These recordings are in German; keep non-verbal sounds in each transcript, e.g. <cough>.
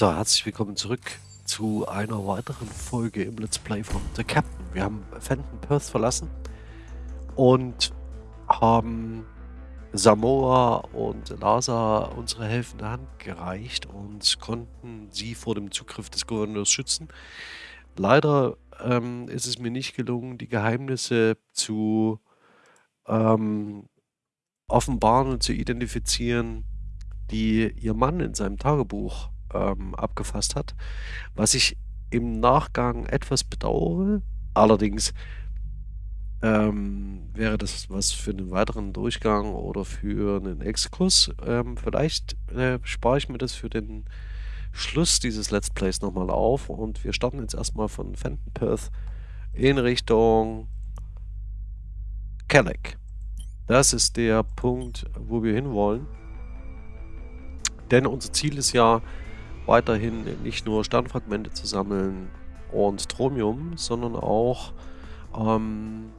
So, herzlich willkommen zurück zu einer weiteren Folge im Let's Play von The Captain. Wir haben Fenton Perth verlassen und haben Samoa und Lasa unsere helfende Hand gereicht und konnten sie vor dem Zugriff des Gouverneurs schützen. Leider ähm, ist es mir nicht gelungen, die Geheimnisse zu ähm, offenbaren und zu identifizieren, die ihr Mann in seinem Tagebuch ähm, abgefasst hat, was ich im Nachgang etwas bedauere. Allerdings ähm, wäre das was für einen weiteren Durchgang oder für einen Exkurs. Ähm, vielleicht äh, spare ich mir das für den Schluss dieses Let's Plays nochmal auf und wir starten jetzt erstmal von Fenton Perth in Richtung Kelleck. Das ist der Punkt, wo wir hinwollen. Denn unser Ziel ist ja, weiterhin nicht nur Sternfragmente zu sammeln und Tromium, sondern auch ähm,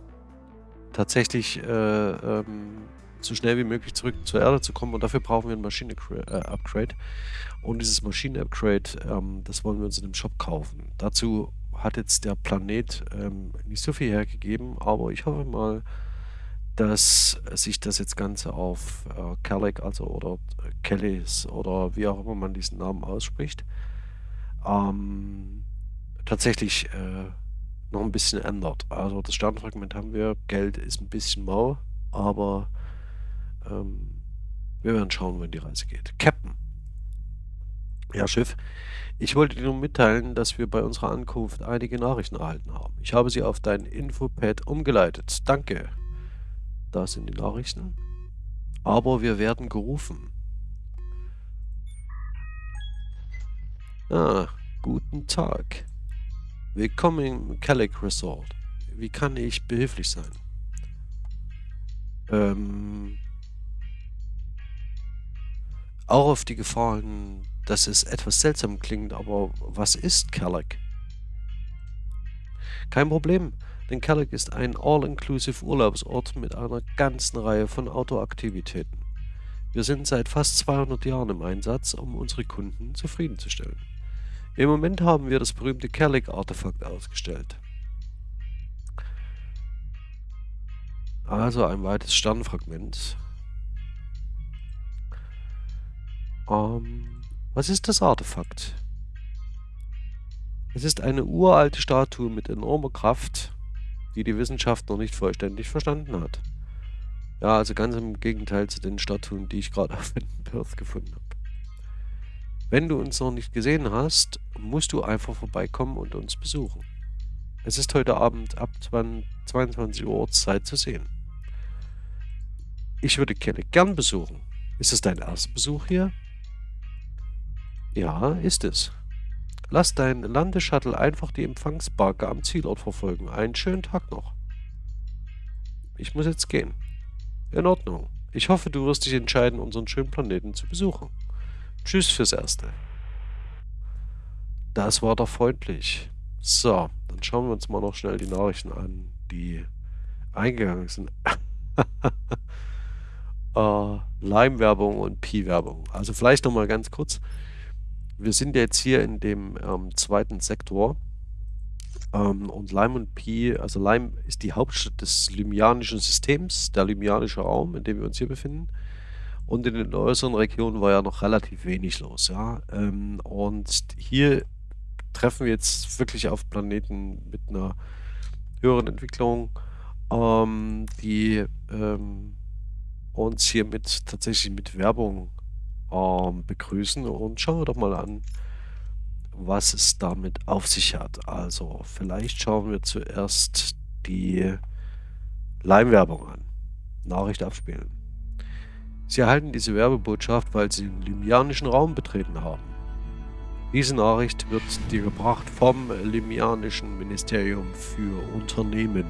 tatsächlich äh, ähm, so schnell wie möglich zurück zur Erde zu kommen und dafür brauchen wir ein Maschinen-Upgrade. Äh, und dieses Maschinen-Upgrade, ähm, das wollen wir uns in dem Shop kaufen. Dazu hat jetzt der Planet ähm, nicht so viel hergegeben, aber ich hoffe mal, dass sich das jetzt Ganze auf äh, Kellic, also oder äh, Kellys oder wie auch immer man diesen Namen ausspricht, ähm, tatsächlich äh, noch ein bisschen ändert. Also das Sternfragment haben wir, Geld ist ein bisschen mau, aber ähm, wir werden schauen, wenn die Reise geht. Captain. Ja, Schiff. Ich wollte dir nur mitteilen, dass wir bei unserer Ankunft einige Nachrichten erhalten haben. Ich habe sie auf dein Infopad umgeleitet. Danke. Da sind die Nachrichten. Aber wir werden gerufen. Ah, guten Tag. Willkommen im Kellic Resort. Wie kann ich behilflich sein? Ähm, auch auf die Gefahren, dass es etwas seltsam klingt, aber was ist Kellic? Kein Problem. Denn Kelleck ist ein all-inclusive Urlaubsort mit einer ganzen Reihe von Outdoor-Aktivitäten. Wir sind seit fast 200 Jahren im Einsatz, um unsere Kunden zufriedenzustellen. Im Moment haben wir das berühmte Kellic-Artefakt ausgestellt. Also ein weites Sternfragment. Ähm, was ist das Artefakt? Es ist eine uralte Statue mit enormer Kraft, die die Wissenschaft noch nicht vollständig verstanden hat. Ja, also ganz im Gegenteil zu den Statuen, die ich gerade <laughs> auf Perth gefunden habe. Wenn du uns noch nicht gesehen hast, musst du einfach vorbeikommen und uns besuchen. Es ist heute Abend ab 22 Uhr Ortszeit zu sehen. Ich würde Kelly gern besuchen. Ist es dein erster Besuch hier? Ja, ist es. Lass dein Landeshuttle einfach die Empfangsbarke am Zielort verfolgen. Einen schönen Tag noch. Ich muss jetzt gehen. In Ordnung. Ich hoffe, du wirst dich entscheiden, unseren schönen Planeten zu besuchen. Tschüss fürs Erste. Das war doch freundlich. So, dann schauen wir uns mal noch schnell die Nachrichten an, die eingegangen sind. <laughs> äh, Lime-Werbung und Pi-Werbung. Also vielleicht noch mal ganz kurz wir sind jetzt hier in dem ähm, zweiten Sektor. Ähm, und Lime und Pi, also Lime ist die Hauptstadt des Lymianischen Systems, der Lymianische Raum, in dem wir uns hier befinden. Und in den äußeren Regionen war ja noch relativ wenig los. Ja? Ähm, und hier treffen wir jetzt wirklich auf Planeten mit einer höheren Entwicklung, ähm, die ähm, uns hier tatsächlich mit Werbung ähm, begrüßen und schauen wir doch mal an, was es damit auf sich hat. Also vielleicht schauen wir zuerst die Leimwerbung an. Nachricht abspielen. Sie erhalten diese Werbebotschaft, weil Sie den limianischen Raum betreten haben. Diese Nachricht wird dir gebracht vom limianischen Ministerium für Unternehmen.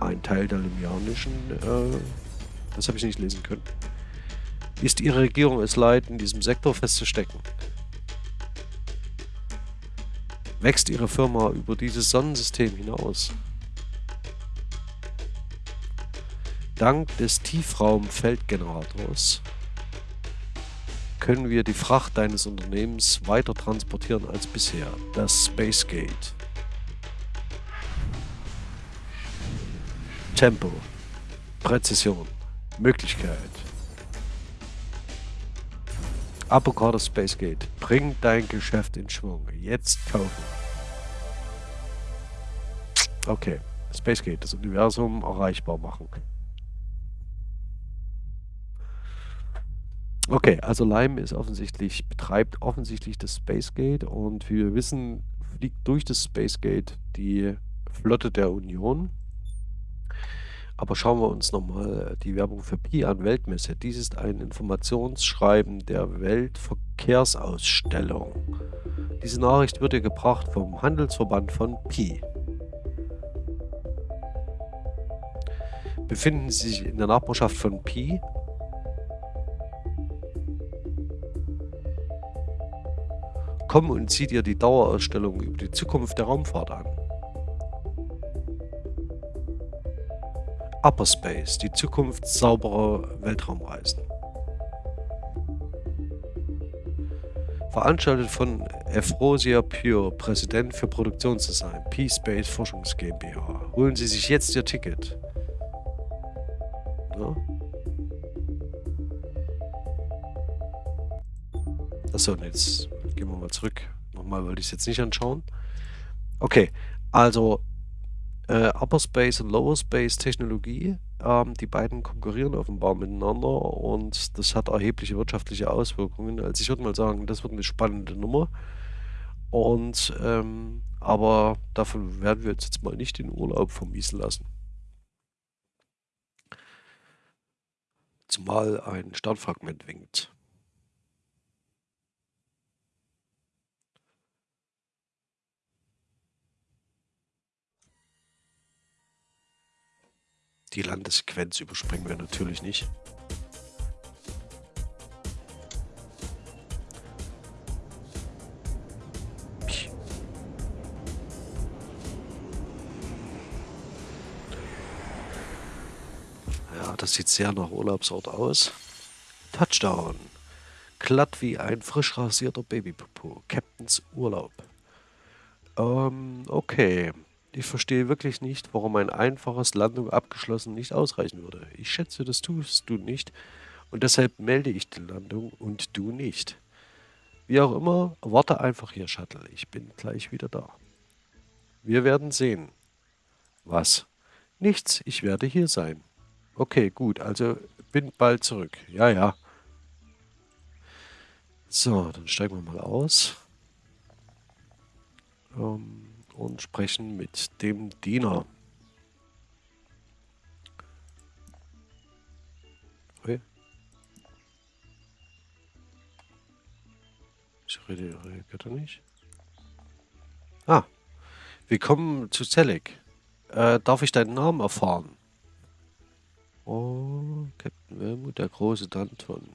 Ein Teil der limianischen, äh, das habe ich nicht lesen können ist ihre Regierung es leid, in diesem Sektor festzustecken. Wächst ihre Firma über dieses Sonnensystem hinaus. Dank des Tiefraumfeldgenerators können wir die Fracht deines Unternehmens weiter transportieren als bisher. Das Space Gate. Tempo. Präzision. Möglichkeit. Avocado Space Gate. Bring dein Geschäft in Schwung. Jetzt kaufen. Okay. Space Gate, das Universum erreichbar machen. Okay, also Lime ist offensichtlich, betreibt offensichtlich das Space Gate und wie wir wissen, fliegt durch das Space Gate die Flotte der Union. Aber schauen wir uns nochmal die Werbung für Pi an, Weltmesse. Dies ist ein Informationsschreiben der Weltverkehrsausstellung. Diese Nachricht wird dir gebracht vom Handelsverband von Pi. Befinden Sie sich in der Nachbarschaft von Pi? Komm und sieh dir die Dauerausstellung über die Zukunft der Raumfahrt an. Upper Space, die Zukunft sauberer Weltraumreisen. Veranstaltet von Efrosia Pure, Präsident für Produktionsdesign, P-Space Forschungs GmbH. Holen Sie sich jetzt Ihr Ticket. Ja. Achso, jetzt gehen wir mal zurück. Nochmal wollte ich es jetzt nicht anschauen. Okay, also äh, Upper Space und Lower Space Technologie. Ähm, die beiden konkurrieren offenbar miteinander und das hat erhebliche wirtschaftliche Auswirkungen. Also ich würde mal sagen, das wird eine spannende Nummer. Und ähm, aber davon werden wir uns jetzt mal nicht den Urlaub vermiesen lassen. Zumal ein Sternfragment winkt. Die Landessequenz überspringen wir natürlich nicht. Ja, das sieht sehr nach Urlaubsort aus. Touchdown. Glatt wie ein frisch rasierter Babypopo. Captains Urlaub. Ähm, okay. Ich verstehe wirklich nicht, warum ein einfaches Landung abgeschlossen nicht ausreichen würde. Ich schätze, das tust du nicht und deshalb melde ich die Landung und du nicht. Wie auch immer, warte einfach hier, Shuttle. Ich bin gleich wieder da. Wir werden sehen. Was? Nichts, ich werde hier sein. Okay, gut, also bin bald zurück. Ja, ja. So, dann steigen wir mal aus. Ähm und sprechen mit dem Diener. Okay. Ich rede, er nicht? Ah, willkommen zu Zelek. Äh, darf ich deinen Namen erfahren? Oh, Captain Wermut, der große Danton.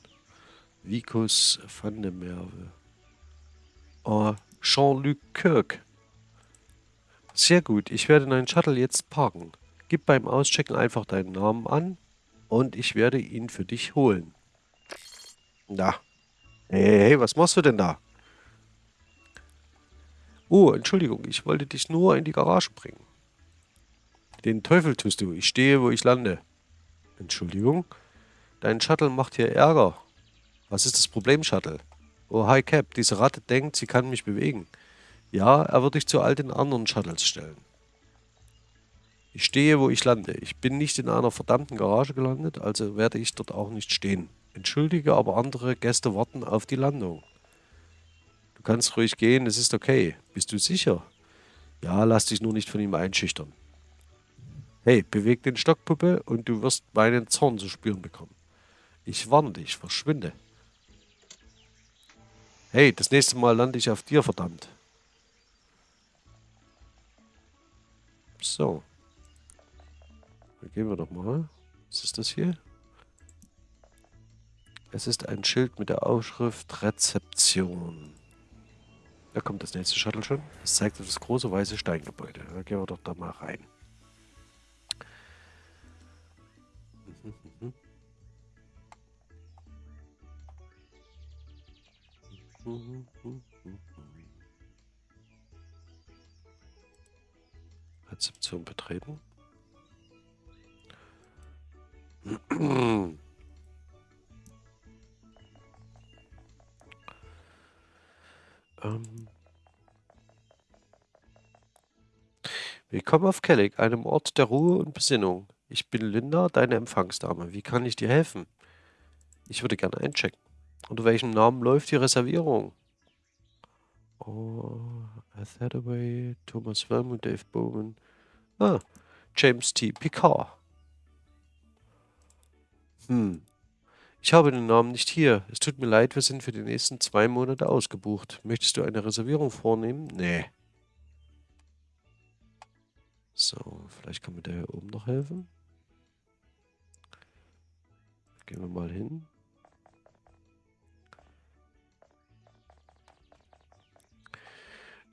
Vicus van der Merwe. Oh, Jean-Luc Kirk. Sehr gut, ich werde deinen Shuttle jetzt parken. Gib beim Auschecken einfach deinen Namen an und ich werde ihn für dich holen. Na. Hey, hey, was machst du denn da? Oh, Entschuldigung, ich wollte dich nur in die Garage bringen. Den Teufel tust du, ich stehe, wo ich lande. Entschuldigung? Dein Shuttle macht hier Ärger. Was ist das Problem, Shuttle? Oh, hi Cap, diese Ratte denkt, sie kann mich bewegen. Ja, er wird dich zu all den anderen Shuttles stellen. Ich stehe, wo ich lande. Ich bin nicht in einer verdammten Garage gelandet, also werde ich dort auch nicht stehen. Entschuldige, aber andere Gäste warten auf die Landung. Du kannst ruhig gehen, es ist okay. Bist du sicher? Ja, lass dich nur nicht von ihm einschüchtern. Hey, beweg den Stockpuppe und du wirst meinen Zorn zu spüren bekommen. Ich warne dich, verschwinde. Hey, das nächste Mal lande ich auf dir, verdammt. So. Dann gehen wir doch mal. Was ist das hier? Es ist ein Schild mit der Aufschrift Rezeption. Da kommt das nächste Shuttle schon. Das zeigt das große weiße Steingebäude. Da gehen wir doch da mal rein. Rezeption betreten. ähm. Willkommen auf Kellig, einem Ort der Ruhe und Besinnung. Ich bin Linda, deine Empfangsdame. Wie kann ich dir helfen? Ich würde gerne einchecken. Unter welchem Namen läuft die Reservierung? Oh, Hathaway, Thomas Wellman, Dave Bowman. Ah, James T. Picard. Hm. Ich habe den Namen nicht hier. Es tut mir leid, wir sind für die nächsten zwei Monate ausgebucht. Möchtest du eine Reservierung vornehmen? Nee. So, vielleicht kann mir der hier oben noch helfen. Gehen wir mal hin.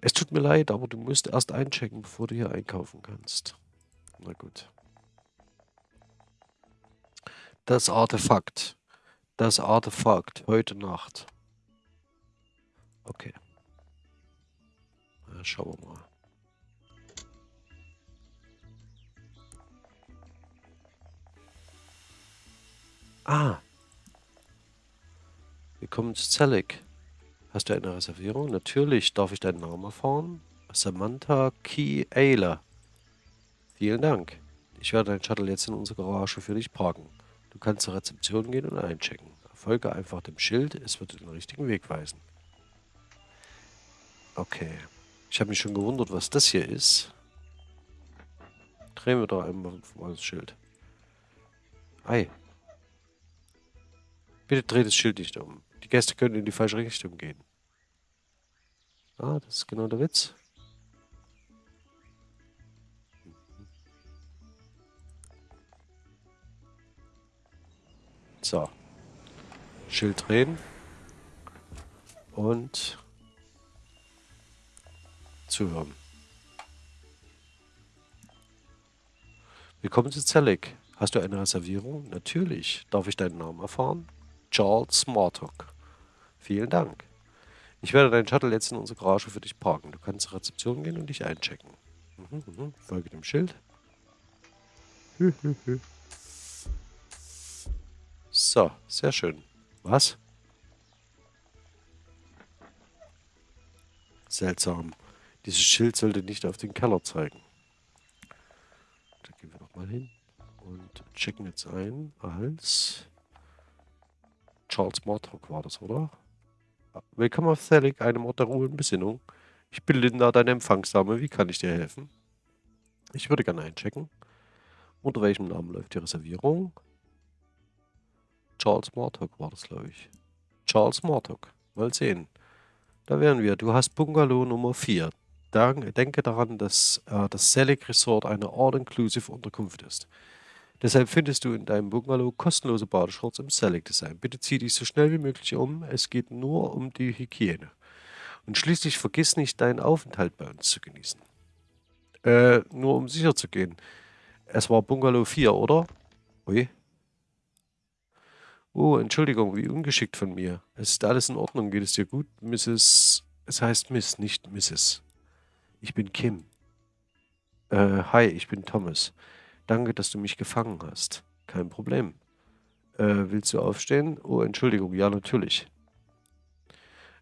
Es tut mir leid, aber du musst erst einchecken, bevor du hier einkaufen kannst. Na gut. Das Artefakt. Das Artefakt. Heute Nacht. Okay. Na, schauen wir mal. Ah. Wir kommen zu Zelig. Hast du eine Reservierung? Natürlich. Darf ich deinen Namen erfahren? Samantha Key Ayler. Vielen Dank. Ich werde deinen Shuttle jetzt in unserer Garage für dich parken. Du kannst zur Rezeption gehen und einchecken. Folge einfach dem Schild, es wird den richtigen Weg weisen. Okay. Ich habe mich schon gewundert, was das hier ist. Drehen wir doch einmal das Schild. Ei. Bitte dreh das Schild nicht um. Die Gäste können in die falsche Richtung gehen. Ah, das ist genau der Witz. So. Schild drehen. Und zuhören. Willkommen zu Zellig. Hast du eine Reservierung? Natürlich. Darf ich deinen Namen erfahren? Charles Smarthook. Vielen Dank. Ich werde deinen Shuttle jetzt in unsere Garage für dich parken. Du kannst zur Rezeption gehen und dich einchecken. Mhm, mhm. Folge dem Schild. <laughs> so, sehr schön. Was? Seltsam. Dieses Schild sollte nicht auf den Keller zeigen. Da gehen wir nochmal hin und checken jetzt ein als Charles Mortrock war das, oder? Willkommen auf Thalik, einem Ort der Ruhe und Besinnung. Ich bin Linda, deine Empfangsdame. Wie kann ich dir helfen? Ich würde gerne einchecken. Unter welchem Namen läuft die Reservierung? Charles Mortock war das, glaube ich. Charles Mortock. Mal sehen. Da wären wir. Du hast Bungalow Nummer 4. Denke daran, dass äh, das Selig Resort eine All-Inclusive Unterkunft ist. Deshalb findest du in deinem Bungalow kostenlose Badeshorts im Select Design. Bitte zieh dich so schnell wie möglich um. Es geht nur um die Hygiene. Und schließlich vergiss nicht, deinen Aufenthalt bei uns zu genießen. Äh, nur um sicher zu gehen. Es war Bungalow 4, oder? Ui. Oh, Entschuldigung, wie ungeschickt von mir. Es ist alles in Ordnung. Geht es dir gut, Mrs. Es heißt Miss, nicht Mrs. Ich bin Kim. Äh, hi, ich bin Thomas. Danke, dass du mich gefangen hast. Kein Problem. Äh, willst du aufstehen? Oh, Entschuldigung. Ja, natürlich.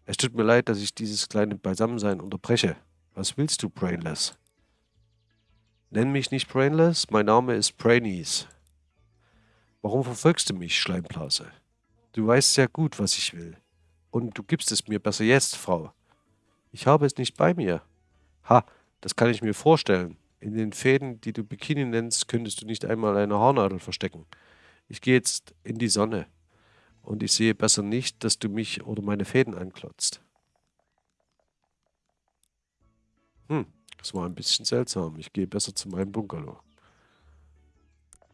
Es tut mir leid, dass ich dieses kleine Beisammensein unterbreche. Was willst du, Brainless? Nenn mich nicht Brainless, mein Name ist Brainies. Warum verfolgst du mich, Schleimblase? Du weißt sehr gut, was ich will. Und du gibst es mir besser jetzt, Frau. Ich habe es nicht bei mir. Ha, das kann ich mir vorstellen. In den Fäden, die du Bikini nennst, könntest du nicht einmal eine Haarnadel verstecken. Ich gehe jetzt in die Sonne und ich sehe besser nicht, dass du mich oder meine Fäden anklotzt. Hm, das war ein bisschen seltsam. Ich gehe besser zu meinem Bungalow.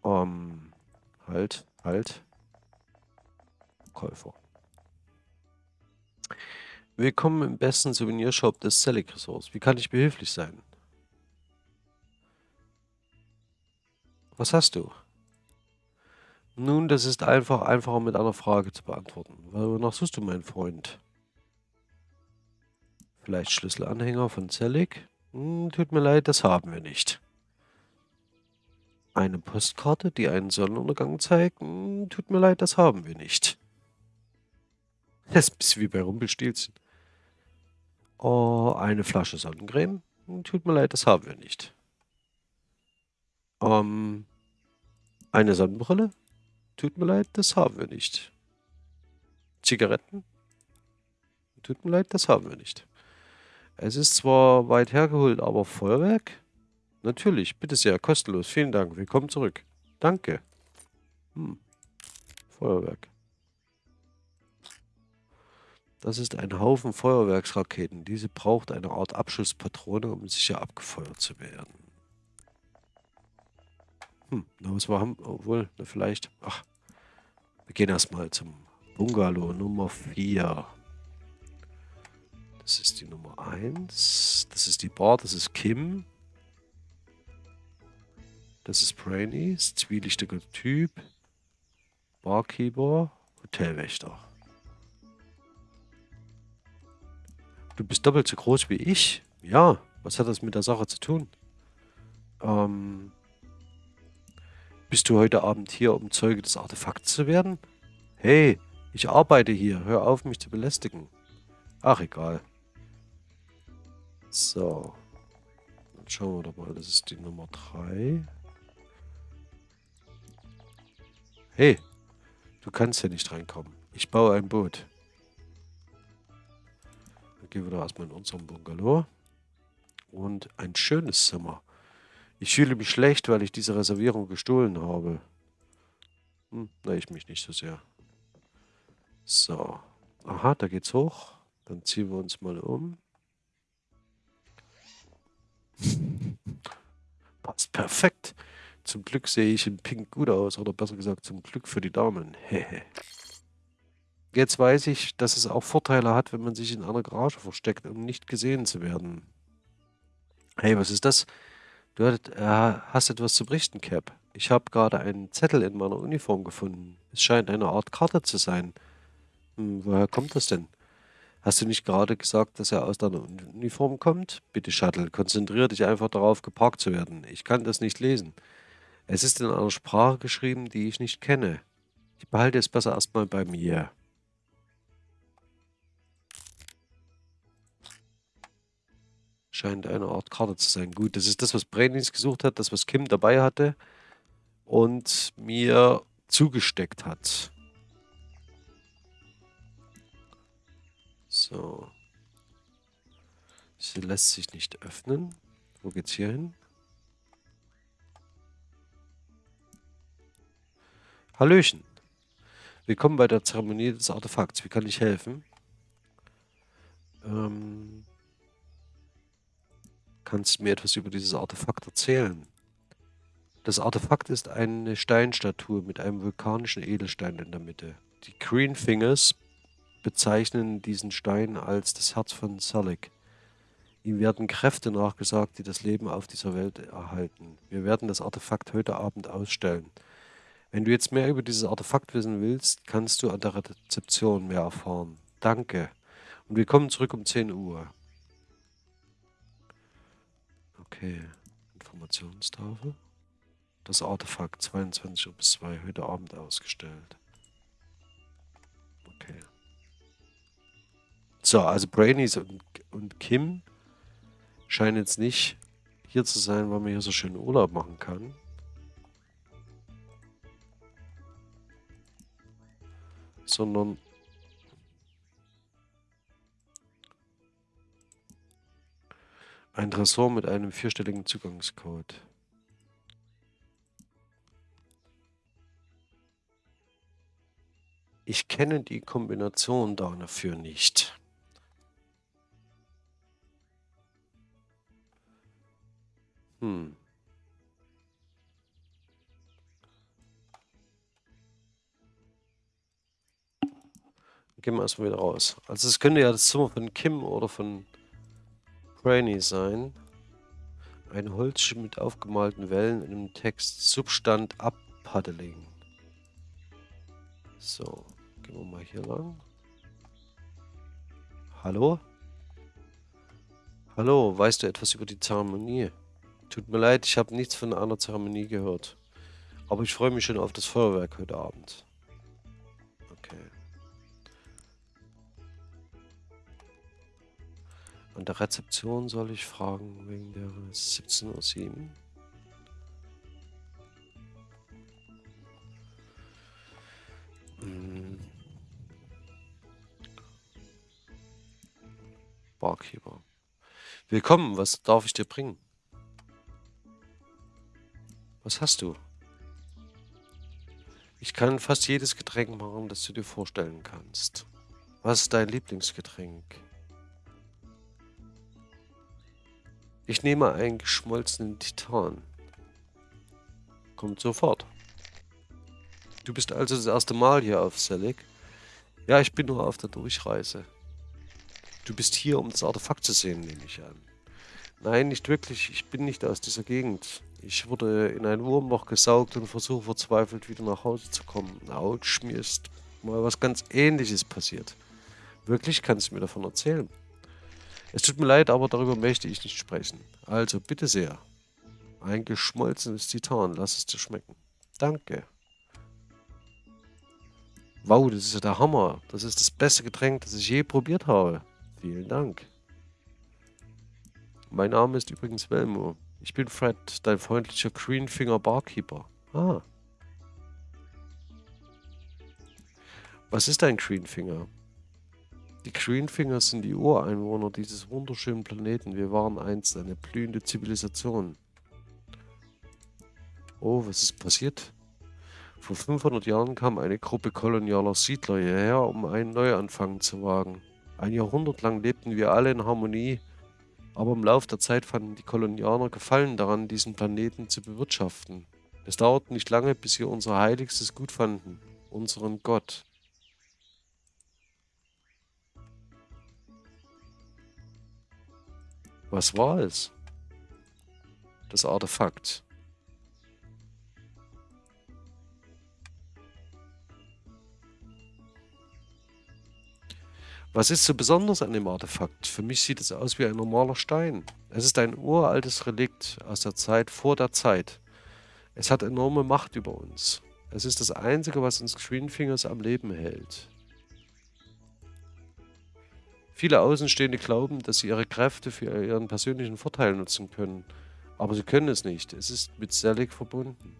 Ähm, halt, halt. Käufer. Willkommen im besten Souvenirshop des Selig Resorts. Wie kann ich behilflich sein? Was hast du? Nun, das ist einfach einfacher mit einer Frage zu beantworten. Wonach suchst du, mein Freund? Vielleicht Schlüsselanhänger von Zelig. Hm, tut mir leid, das haben wir nicht. Eine Postkarte, die einen Sonnenuntergang zeigt. Hm, tut mir leid, das haben wir nicht. <laughs> Das ist ein bisschen wie bei Rumpelstilzchen. Oh, eine Flasche Sonnencreme. Hm, tut mir leid, das haben wir nicht. Ähm, eine Sonnenbrille. Tut mir leid, das haben wir nicht. Zigaretten. Tut mir leid, das haben wir nicht. Es ist zwar weit hergeholt, aber Feuerwerk? Natürlich, bitte sehr, kostenlos. Vielen Dank. Willkommen zurück. Danke. Hm. Feuerwerk. Das ist ein Haufen Feuerwerksraketen. Diese braucht eine Art Abschusspatrone, um sicher abgefeuert zu werden. Hm, na was wir haben, obwohl, vielleicht, ach, wir gehen erstmal zum Bungalow Nummer 4. Das ist die Nummer 1. Das ist die Bar, das ist Kim. Das ist Brainy, zwielichtiger Typ. Barkeeper, Hotelwächter. Du bist doppelt so groß wie ich? Ja, was hat das mit der Sache zu tun? Ähm, bist du heute Abend hier, um Zeuge des Artefakts zu werden? Hey, ich arbeite hier. Hör auf, mich zu belästigen. Ach, egal. So. Dann schauen wir doch mal. Das ist die Nummer 3. Hey, du kannst hier nicht reinkommen. Ich baue ein Boot. Dann gehen wir doch erstmal in unserem Bungalow. Und ein schönes Zimmer. Ich fühle mich schlecht, weil ich diese Reservierung gestohlen habe. Hm, na, ich mich nicht so sehr. So. Aha, da geht's hoch. Dann ziehen wir uns mal um. <laughs> Passt perfekt. Zum Glück sehe ich in Pink gut aus. Oder besser gesagt, zum Glück für die Damen. <laughs> Jetzt weiß ich, dass es auch Vorteile hat, wenn man sich in einer Garage versteckt, um nicht gesehen zu werden. Hey, was ist das? Du äh, hast etwas zu berichten, Cap. Ich habe gerade einen Zettel in meiner Uniform gefunden. Es scheint eine Art Karte zu sein. Hm, woher kommt das denn? Hast du nicht gerade gesagt, dass er aus deiner Uniform kommt? Bitte, Shuttle, konzentriere dich einfach darauf, geparkt zu werden. Ich kann das nicht lesen. Es ist in einer Sprache geschrieben, die ich nicht kenne. Ich behalte es besser erstmal bei mir. Scheint eine Art Karte zu sein. Gut, das ist das, was Brainings gesucht hat, das, was Kim dabei hatte und mir zugesteckt hat. So. Sie lässt sich nicht öffnen. Wo geht's hier hin? Hallöchen. Willkommen bei der Zeremonie des Artefakts. Wie kann ich helfen? Ähm, kannst du mir etwas über dieses Artefakt erzählen? Das Artefakt ist eine Steinstatue mit einem vulkanischen Edelstein in der Mitte. Die Green Fingers bezeichnen diesen Stein als das Herz von Salik. Ihm werden Kräfte nachgesagt, die das Leben auf dieser Welt erhalten. Wir werden das Artefakt heute Abend ausstellen. Wenn du jetzt mehr über dieses Artefakt wissen willst, kannst du an der Rezeption mehr erfahren. Danke. Und wir kommen zurück um 10 Uhr. Okay. Informationstafel. Das Artefakt 22 Uhr bis 2 heute Abend ausgestellt. Okay. So, also Brainies und, und Kim scheinen jetzt nicht hier zu sein, weil man hier so schön Urlaub machen kann. Sondern ein Tresor mit einem vierstelligen Zugangscode. Ich kenne die Kombination dafür nicht. Hm. Gehen wir erstmal wieder raus. Also es könnte ja das Zimmer von Kim oder von Brainy sein. Ein Holzschiff mit aufgemalten Wellen in dem Text Substand Abpaddeling. So, gehen wir mal hier lang. Hallo? Hallo, weißt du etwas über die Zeremonie? Tut mir leid, ich habe nichts von einer Zeremonie gehört. Aber ich freue mich schon auf das Feuerwerk heute Abend. An der Rezeption soll ich fragen wegen der 17.07 Uhr. Hm. Barkeeper. Willkommen, was darf ich dir bringen? Was hast du? Ich kann fast jedes Getränk machen, das du dir vorstellen kannst. Was ist dein Lieblingsgetränk? Ich nehme einen geschmolzenen Titan. Kommt sofort. Du bist also das erste Mal hier auf Selig? Ja, ich bin nur auf der Durchreise. Du bist hier, um das Artefakt zu sehen, nehme ich an. Nein, nicht wirklich. Ich bin nicht aus dieser Gegend. Ich wurde in ein Wurmloch gesaugt und versuche verzweifelt wieder nach Hause zu kommen. Autsch, mir ist mal was ganz ähnliches passiert. Wirklich kannst du mir davon erzählen? Es tut mir leid, aber darüber möchte ich nicht sprechen. Also, bitte sehr. Ein geschmolzenes Titan, lass es dir schmecken. Danke. Wow, das ist ja der Hammer. Das ist das beste Getränk, das ich je probiert habe. Vielen Dank. Mein Name ist übrigens Velmo. Ich bin Fred, dein freundlicher Greenfinger Barkeeper. Ah. Was ist ein Greenfinger? Die Greenfinger sind die Ureinwohner dieses wunderschönen Planeten. Wir waren einst eine blühende Zivilisation. Oh, was ist passiert? Vor 500 Jahren kam eine Gruppe kolonialer Siedler hierher, um einen Neuanfang zu wagen. Ein Jahrhundert lang lebten wir alle in Harmonie, aber im Laufe der Zeit fanden die Kolonianer Gefallen daran, diesen Planeten zu bewirtschaften. Es dauerte nicht lange, bis sie unser heiligstes Gut fanden, unseren Gott. Was war es? Das Artefakt. Was ist so besonders an dem Artefakt? Für mich sieht es aus wie ein normaler Stein. Es ist ein uraltes Relikt aus der Zeit vor der Zeit. Es hat enorme Macht über uns. Es ist das Einzige, was uns Greenfingers am Leben hält. Viele Außenstehende glauben, dass sie ihre Kräfte für ihren persönlichen Vorteil nutzen können. Aber sie können es nicht. Es ist mit Selig verbunden.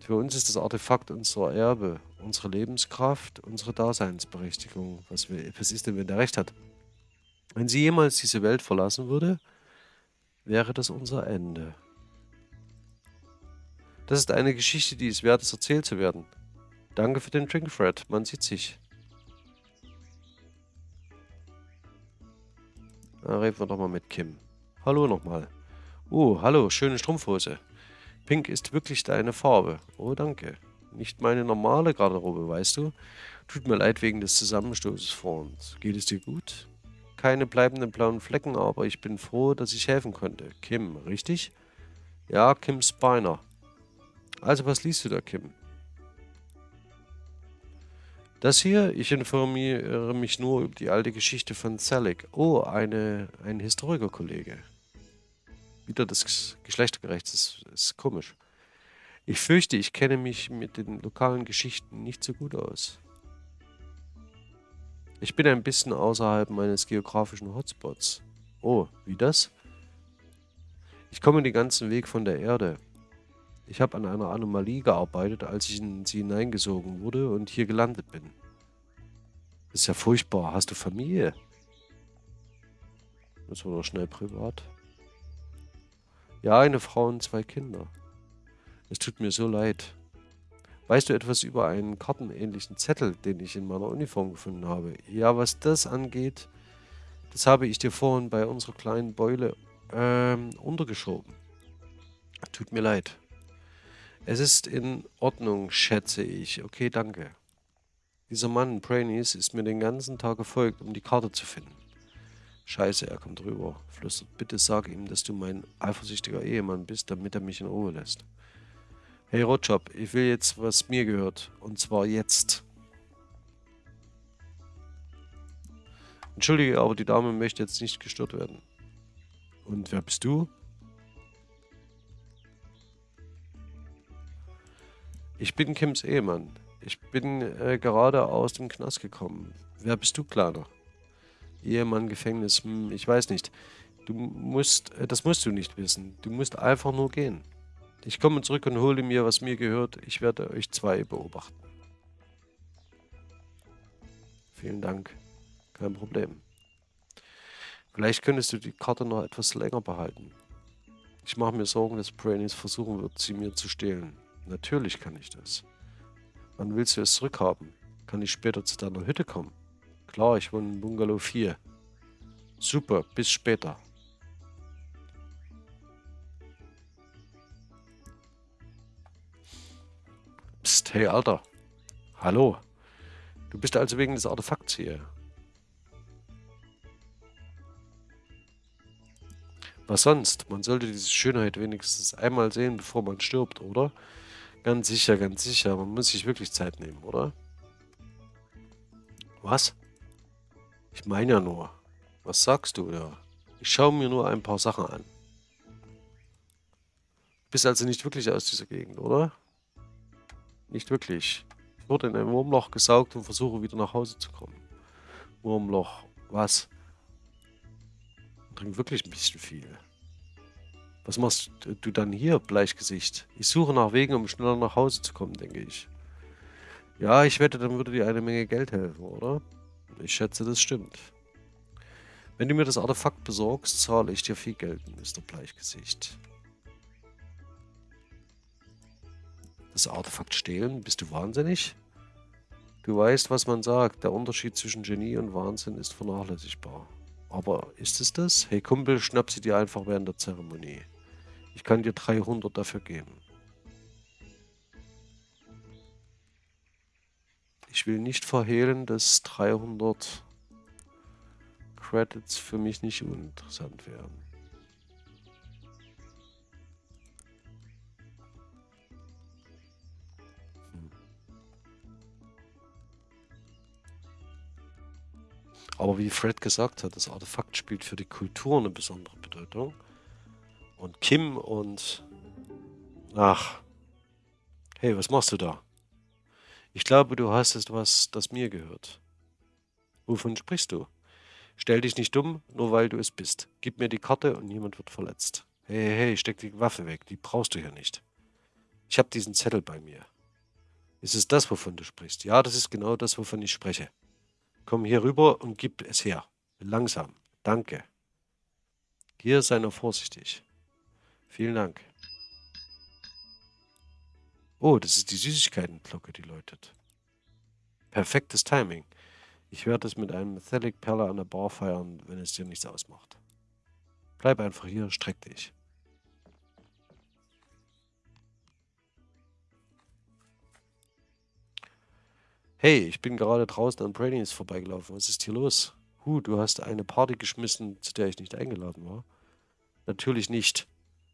Für uns ist das Artefakt unser Erbe, unsere Lebenskraft, unsere Daseinsberechtigung. Was, wir, was ist denn, wenn der recht hat? Wenn sie jemals diese Welt verlassen würde, wäre das unser Ende. Das ist eine Geschichte, die es wert ist, erzählt zu werden. Danke für den Drink, Fred. Man sieht sich. Na, reden wir doch mal mit Kim. Hallo nochmal. Oh, hallo, schöne Strumpfhose. Pink ist wirklich deine Farbe. Oh, danke. Nicht meine normale Garderobe, weißt du? Tut mir leid wegen des Zusammenstoßes vor uns. Geht es dir gut? Keine bleibenden blauen Flecken, aber ich bin froh, dass ich helfen konnte. Kim, richtig? Ja, Kim Spiner. Also, was liest du da, Kim? Das hier, ich informiere mich nur über die alte Geschichte von Zelig. Oh, eine, ein Historikerkollege wieder das Geschlechtergerecht. Das ist komisch. Ich fürchte, ich kenne mich mit den lokalen Geschichten nicht so gut aus. Ich bin ein bisschen außerhalb meines geografischen Hotspots. Oh, wie das? Ich komme den ganzen Weg von der Erde. Ich habe an einer Anomalie gearbeitet, als ich in sie hineingesogen wurde und hier gelandet bin. Das ist ja furchtbar. Hast du Familie? Das war doch schnell privat. Ja, eine Frau und zwei Kinder. Es tut mir so leid. Weißt du etwas über einen kartenähnlichen Zettel, den ich in meiner Uniform gefunden habe? Ja, was das angeht, das habe ich dir vorhin bei unserer kleinen Beule ähm, untergeschoben. Tut mir leid. Es ist in Ordnung, schätze ich. Okay, danke. Dieser Mann, Brainies, ist mir den ganzen Tag gefolgt, um die Karte zu finden. Scheiße, er kommt rüber. Flüstert, bitte sag ihm, dass du mein eifersüchtiger Ehemann bist, damit er mich in Ruhe lässt. Hey Rotjob, ich will jetzt, was mir gehört. Und zwar jetzt. Entschuldige, aber die Dame möchte jetzt nicht gestört werden. Und wer bist du? Ich bin Kims Ehemann. Ich bin äh, gerade aus dem Knast gekommen. Wer bist du, Kleiner? Ehemann, Gefängnis, hm, ich weiß nicht. Du musst, äh, das musst du nicht wissen. Du musst einfach nur gehen. Ich komme zurück und hole mir, was mir gehört. Ich werde euch zwei beobachten. Vielen Dank. Kein Problem. Vielleicht könntest du die Karte noch etwas länger behalten. Ich mache mir Sorgen, dass Brainies versuchen wird, sie mir zu stehlen. Natürlich kann ich das. Wann willst du es zurückhaben? Kann ich später zu deiner Hütte kommen? Klar, ich wohne in Bungalow 4. Super, bis später. Psst, hey Alter. Hallo. Du bist also wegen des Artefakts hier. Was sonst? Man sollte diese Schönheit wenigstens einmal sehen, bevor man stirbt, oder? Ganz sicher, ganz sicher. Man muss sich wirklich Zeit nehmen, oder? Was? Ich meine ja nur. Was sagst du da? Ich schaue mir nur ein paar Sachen an. Du bist also nicht wirklich aus dieser Gegend, oder? Nicht wirklich. Ich wurde in ein Wurmloch gesaugt und versuche wieder nach Hause zu kommen. Wurmloch. Was? Trink wirklich ein bisschen viel. Was machst du dann hier, Bleichgesicht? Ich suche nach Wegen, um schneller nach Hause zu kommen, denke ich. Ja, ich wette, dann würde dir eine Menge Geld helfen, oder? Ich schätze, das stimmt. Wenn du mir das Artefakt besorgst, zahle ich dir viel Geld, Mr. Bleichgesicht. Das Artefakt stehlen? Bist du wahnsinnig? Du weißt, was man sagt. Der Unterschied zwischen Genie und Wahnsinn ist vernachlässigbar. Aber ist es das? Hey Kumpel, schnapp sie dir einfach während der Zeremonie. Ich kann dir 300 dafür geben. Ich will nicht verhehlen, dass 300 Credits für mich nicht uninteressant wären. Aber wie Fred gesagt hat, das Artefakt spielt für die Kultur eine besondere Bedeutung. Und Kim und... Ach. Hey, was machst du da? Ich glaube, du hast etwas, das mir gehört. Wovon sprichst du? Stell dich nicht dumm, nur weil du es bist. Gib mir die Karte und niemand wird verletzt. Hey, hey, steck die Waffe weg, die brauchst du hier nicht. Ich habe diesen Zettel bei mir. Ist es das, wovon du sprichst? Ja, das ist genau das, wovon ich spreche. Komm hier rüber und gib es her. Langsam. Danke. Hier sei noch vorsichtig. Vielen Dank. Oh, das ist die Süßigkeitenglocke, die läutet. Perfektes Timing. Ich werde es mit einem Metallic Perle an der Bar feiern, wenn es dir nichts ausmacht. Bleib einfach hier, streck dich. Hey, ich bin gerade draußen an Brainies vorbeigelaufen. Was ist hier los? Huh, du hast eine Party geschmissen, zu der ich nicht eingeladen war. Natürlich nicht.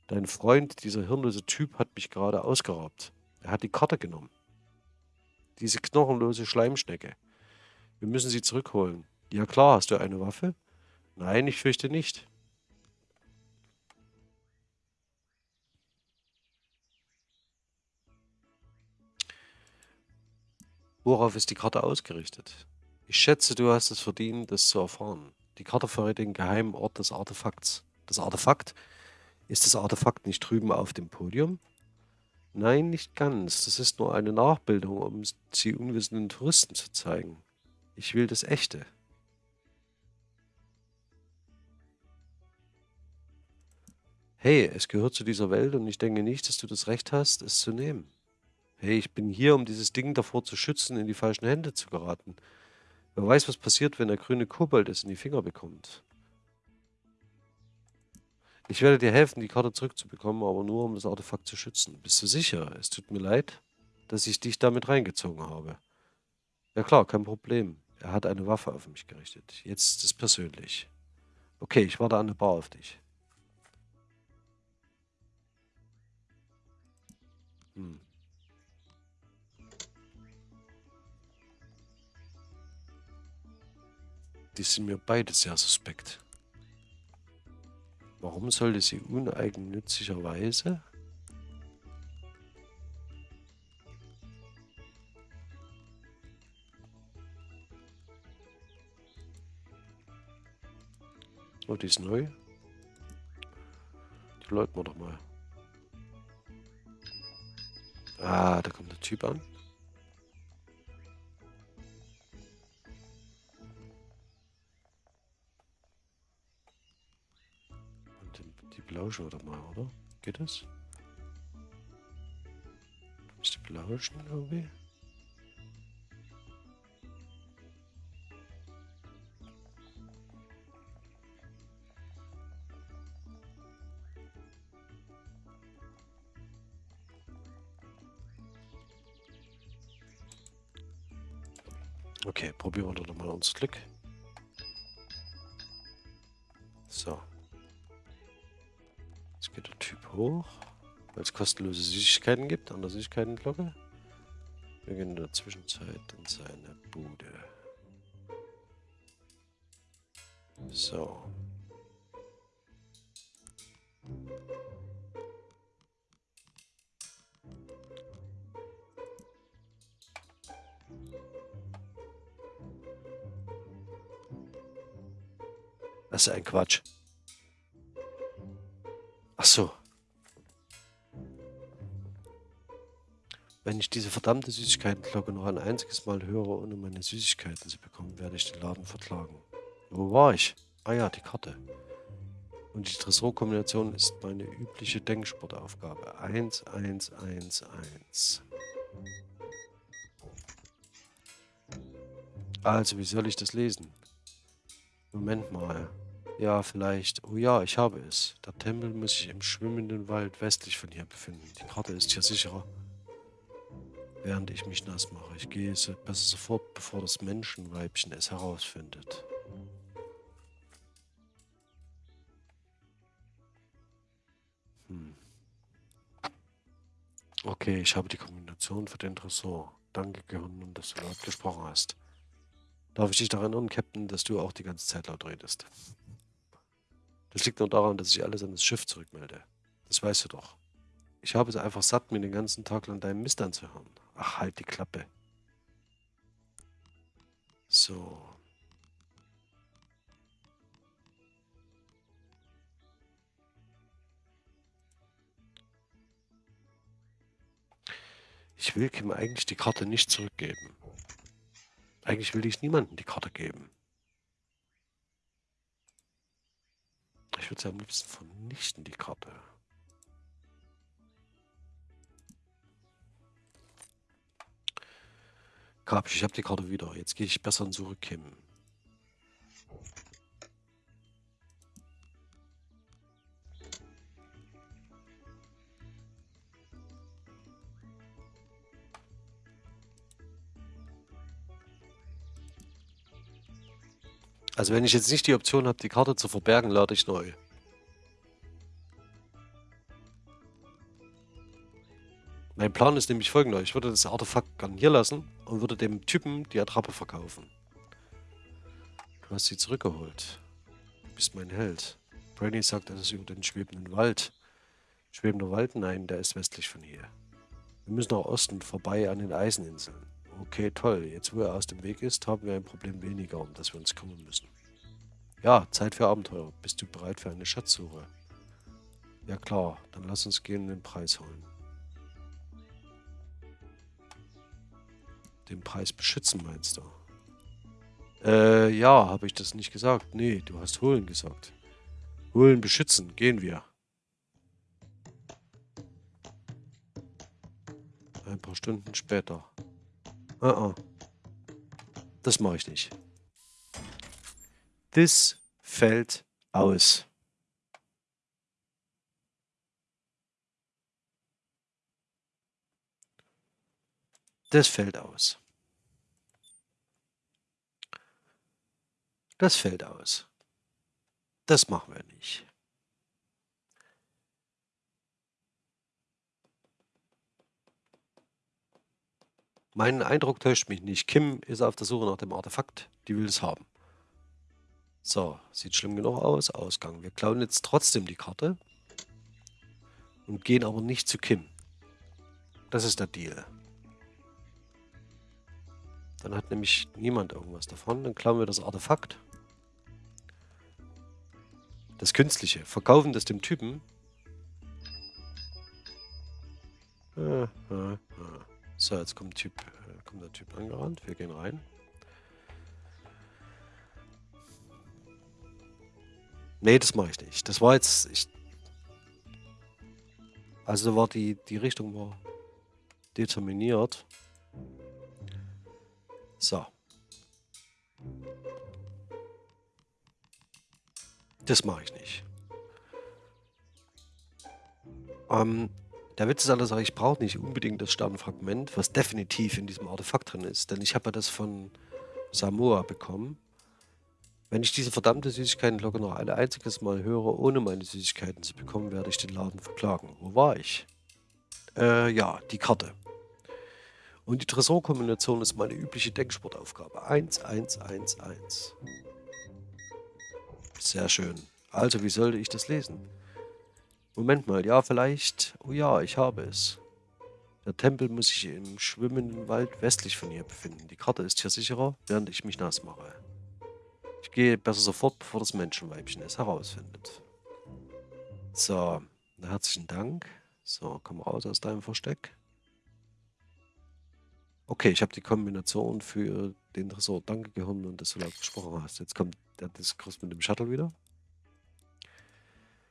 Dein Freund, dieser hirnlose Typ, hat mich gerade ausgeraubt. Er hat die Karte genommen. Diese knochenlose Schleimschnecke. Wir müssen sie zurückholen. Ja klar, hast du eine Waffe? Nein, ich fürchte nicht. Worauf ist die Karte ausgerichtet? Ich schätze, du hast es verdient, das zu erfahren. Die Karte verrät den geheimen Ort des Artefakts. Das Artefakt ist das Artefakt nicht drüben auf dem Podium? Nein, nicht ganz. Das ist nur eine Nachbildung, um sie unwissenden Touristen zu zeigen. Ich will das Echte. Hey, es gehört zu dieser Welt und ich denke nicht, dass du das Recht hast, es zu nehmen. Hey, ich bin hier, um dieses Ding davor zu schützen, in die falschen Hände zu geraten. Wer weiß, was passiert, wenn der grüne Kobold es in die Finger bekommt. Ich werde dir helfen, die Karte zurückzubekommen, aber nur, um das Artefakt zu schützen. Bist du sicher? Es tut mir leid, dass ich dich damit reingezogen habe. Ja klar, kein Problem. Er hat eine Waffe auf mich gerichtet. Jetzt ist es persönlich. Okay, ich warte an der Bar auf dich. Hm. Die sind mir beide sehr suspekt. Warum sollte sie uneigennützigerweise? Oh, die ist neu. Die läuten wir doch mal. Ah, da kommt der Typ an. Belauschen doch mal, oder? Geht das? Ist die belauschen irgendwie? Okay, probieren wir doch mal unser Glück. So. Geht der Typ hoch, weil es kostenlose Süßigkeiten gibt an der Süßigkeitenglocke. Wir gehen in der Zwischenzeit in seine Bude. So. Das ist ein Quatsch. Ach so. Wenn ich diese verdammte Süßigkeitenglocke noch ein einziges Mal höre, ohne meine Süßigkeiten zu bekommen, werde ich den Laden verklagen. Wo war ich? Ah ja, die Karte. Und die Tresorkombination ist meine übliche Denksportaufgabe. 1, 1, 1, 1. Also, wie soll ich das lesen? Moment mal. Ja, vielleicht. Oh ja, ich habe es. Der Tempel muss sich im schwimmenden Wald westlich von hier befinden. Die Karte ist hier sicherer. Während ich mich nass mache. Ich gehe so besser sofort, bevor das Menschenweibchen es herausfindet. Hm. Okay, ich habe die Kombination für den Tresor. Danke, Gehirn, dass du laut gesprochen hast. Darf ich dich daran erinnern, Captain, dass du auch die ganze Zeit laut redest? Das liegt nur daran, dass ich alles an das Schiff zurückmelde. Das weißt du doch. Ich habe es einfach satt, mir den ganzen Tag lang deinen Mist anzuhören. Ach, halt die Klappe. So. Ich will Kim eigentlich die Karte nicht zurückgeben. Eigentlich will ich niemandem die Karte geben. Ich würde sie am liebsten vernichten, die Karte. Kapsch, ich habe die Karte wieder. Jetzt gehe ich besser zurück, Kim. Also wenn ich jetzt nicht die Option habe, die Karte zu verbergen, lade ich neu. Mein Plan ist nämlich folgender. Ich würde das Artefakt garnieren lassen und würde dem Typen die Attrappe verkaufen. Du hast sie zurückgeholt. Du bist mein Held. Brainy sagt es über den schwebenden Wald. Schwebender Wald? Nein, der ist westlich von hier. Wir müssen nach Osten vorbei an den Eiseninseln. Okay, toll. Jetzt, wo er aus dem Weg ist, haben wir ein Problem weniger, um das wir uns kümmern müssen. Ja, Zeit für Abenteuer. Bist du bereit für eine Schatzsuche? Ja klar, dann lass uns gehen und den Preis holen. Den Preis beschützen, meinst du? Äh, ja, habe ich das nicht gesagt? Nee, du hast holen gesagt. Holen, beschützen, gehen wir. Ein paar Stunden später. Uh -uh. Das mache ich nicht. Das fällt aus. Das fällt aus. Das fällt aus. Das machen wir nicht. Mein Eindruck täuscht mich nicht. Kim ist auf der Suche nach dem Artefakt. Die will es haben. So, sieht schlimm genug aus. Ausgang. Wir klauen jetzt trotzdem die Karte. Und gehen aber nicht zu Kim. Das ist der Deal. Dann hat nämlich niemand irgendwas davon. Dann klauen wir das Artefakt. Das Künstliche. Verkaufen das dem Typen. So, jetzt kommt, typ, äh, kommt der Typ angerannt. Wir gehen rein. Nee, das mache ich nicht. Das war jetzt... Ich, also war die, die Richtung war determiniert. So. Das mache ich nicht. Ähm, der Witz ist alles, ich brauche nicht unbedingt das Sternenfragment, was definitiv in diesem Artefakt drin ist. Denn ich habe ja das von Samoa bekommen. Wenn ich diese verdammte Süßigkeitenglocke noch ein einziges Mal höre, ohne meine Süßigkeiten zu bekommen, werde ich den Laden verklagen. Wo war ich? Äh, ja, die Karte. Und die Tresorkombination ist meine übliche Denksportaufgabe. 1, 1, 1, 1. Sehr schön. Also, wie sollte ich das lesen? Moment mal, ja, vielleicht... Oh ja, ich habe es. Der Tempel muss sich im schwimmenden Wald westlich von hier befinden. Die Karte ist hier sicherer, während ich mich nass mache. Ich gehe besser sofort, bevor das Menschenweibchen es herausfindet. So, herzlichen Dank. So, komm raus aus deinem Versteck. Okay, ich habe die Kombination für den Tresor. Danke, Gehirn, und dass du laut gesprochen hast. Jetzt kommt der Diskurs mit dem Shuttle wieder.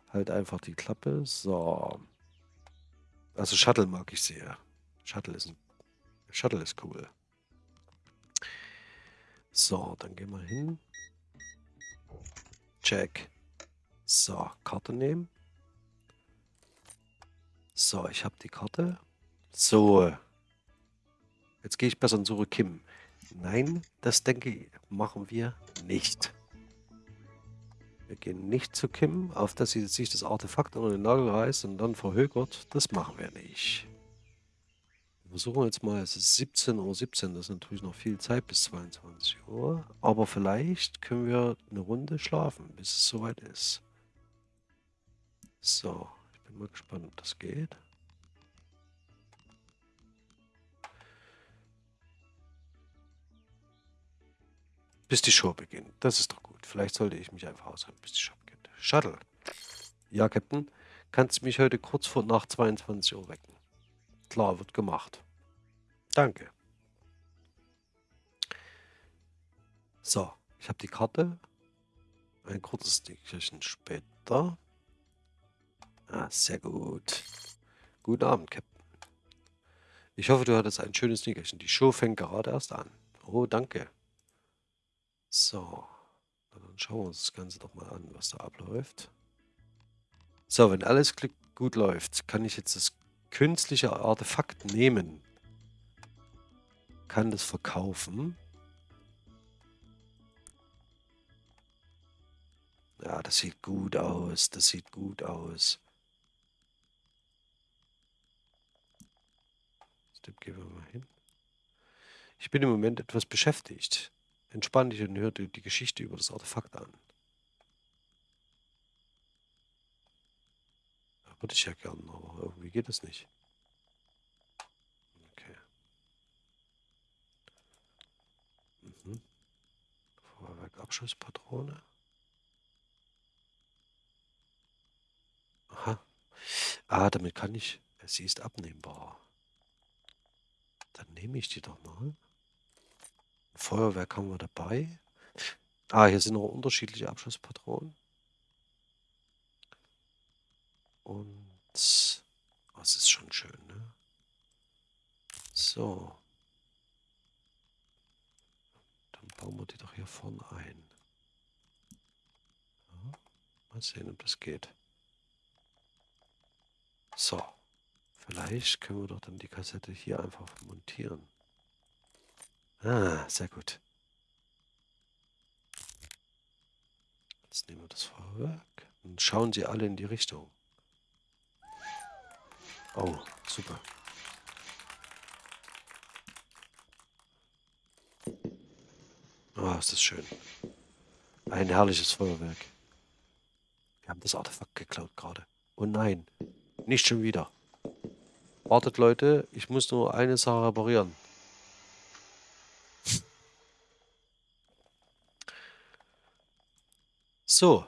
Halt einfach die Klappe. So. Also Shuttle mag ich sehr. Shuttle ist, ein, Shuttle ist cool. So, dann gehen wir hin. Check. So, Karte nehmen. So, ich habe die Karte. So. Jetzt gehe ich besser und suche Kim. Nein, das denke ich, machen wir nicht. Wir gehen nicht zu Kim, auf dass sie sich das Artefakt unter den Nagel reißt und dann verhökert. Das machen wir nicht. Wir versuchen jetzt mal, es ist 17.17 Uhr, 17, das ist natürlich noch viel Zeit bis 22 Uhr. Aber vielleicht können wir eine Runde schlafen, bis es soweit ist. So, ich bin mal gespannt, ob das geht. Bis die Show beginnt. Das ist doch gut. Vielleicht sollte ich mich einfach aushalten, bis die Show beginnt. Shuttle. Ja, Captain. Kannst du mich heute kurz vor nach 22 Uhr wecken? Klar, wird gemacht. Danke. So, ich habe die Karte. Ein kurzes Nickerchen später. Ah, sehr gut. Guten Abend, Captain. Ich hoffe, du hattest ein schönes Nickerchen. Die Show fängt gerade erst an. Oh, danke. So, dann schauen wir uns das Ganze doch mal an, was da abläuft. So, wenn alles gut läuft, kann ich jetzt das künstliche Artefakt nehmen. Kann das verkaufen. Ja, das sieht gut aus. Das sieht gut aus. Step gehen wir mal hin. Ich bin im Moment etwas beschäftigt. Entspann dich und hör dir die Geschichte über das Artefakt an. Würde ich ja gern, aber irgendwie geht es nicht. Okay. Mhm. Feuerwerk Abschusspatrone. Aha. Ah, damit kann ich. Sie ist abnehmbar. Dann nehme ich die doch mal. Feuerwerk haben wir dabei. Ah, hier sind noch unterschiedliche Abschusspatronen. Und das oh, ist schon schön, ne? So. Dann bauen wir die doch hier vorne ein. Ja, mal sehen, ob das geht. So. Vielleicht können wir doch dann die Kassette hier einfach montieren. Ah, sehr gut. Jetzt nehmen wir das Feuerwerk und schauen sie alle in die Richtung. Oh, super. Oh, ist das schön. Ein herrliches Feuerwerk. Wir haben das Artefakt geklaut gerade. Oh nein, nicht schon wieder. Wartet Leute, ich muss nur eine Sache reparieren. So.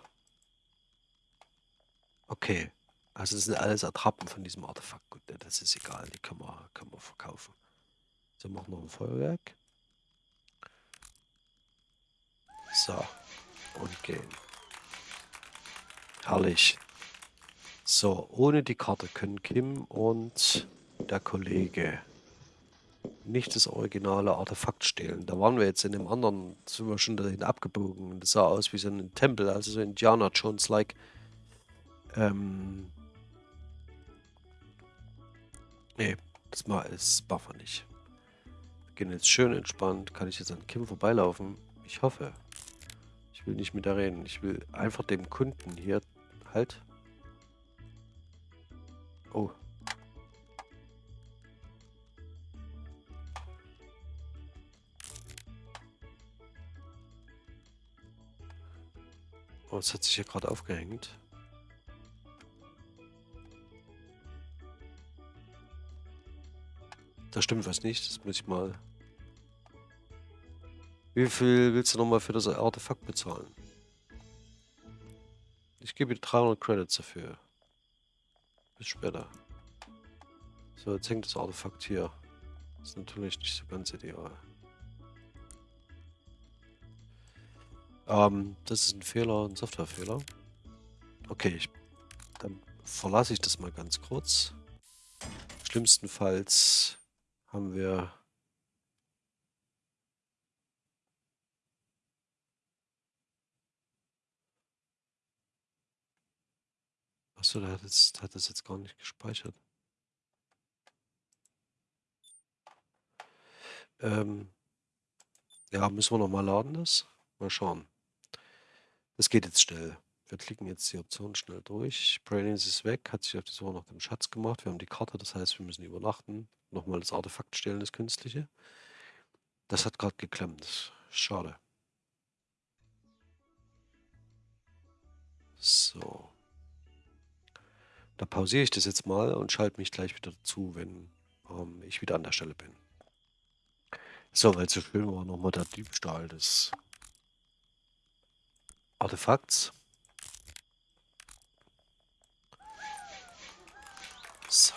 Okay. Also das sind alles Attrappen von diesem Artefakt. Gut, das ist egal, die können wir, können wir verkaufen. So, machen noch ein Feuerwerk. So. Und gehen. Herrlich. So, ohne die Karte können Kim und der Kollege nicht das originale Artefakt stehlen. Da waren wir jetzt in dem anderen, sind wir schon dahin abgebogen. Das sah aus wie so ein Tempel, also so Indiana Jones-like. Ähm. Nee, das, mal, machen wir nicht. Wir gehen jetzt schön entspannt. Kann ich jetzt an Kim vorbeilaufen? Ich hoffe. Ich will nicht mit der reden. Ich will einfach dem Kunden hier halt Oh. Oh, es hat sich hier gerade aufgehängt. Da stimmt was nicht, das muss ich mal... Wie viel willst du nochmal für das Artefakt bezahlen? Ich gebe dir 300 Credits dafür. Bis später. So, jetzt hängt das Artefakt hier. Das ist natürlich nicht so ganz ideal. Ähm, das ist ein Fehler, ein Softwarefehler. Okay, ich, dann verlasse ich das mal ganz kurz. Schlimmstenfalls haben wir Achso, der hat, jetzt, hat das jetzt gar nicht gespeichert. Ähm, ja, müssen wir nochmal laden das? Mal schauen. Das geht jetzt schnell. Wir klicken jetzt die Option schnell durch. Brainies ist weg, hat sich auf die Suche nach dem Schatz gemacht. Wir haben die Karte, das heißt, wir müssen übernachten. Nochmal das Artefakt stellen, das Künstliche. Das hat gerade geklemmt. Schade. So. Da pausiere ich das jetzt mal und schalte mich gleich wieder dazu, wenn ähm, ich wieder an der Stelle bin. So, weil so schön war nochmal der Diebstahl des Artefakts. So.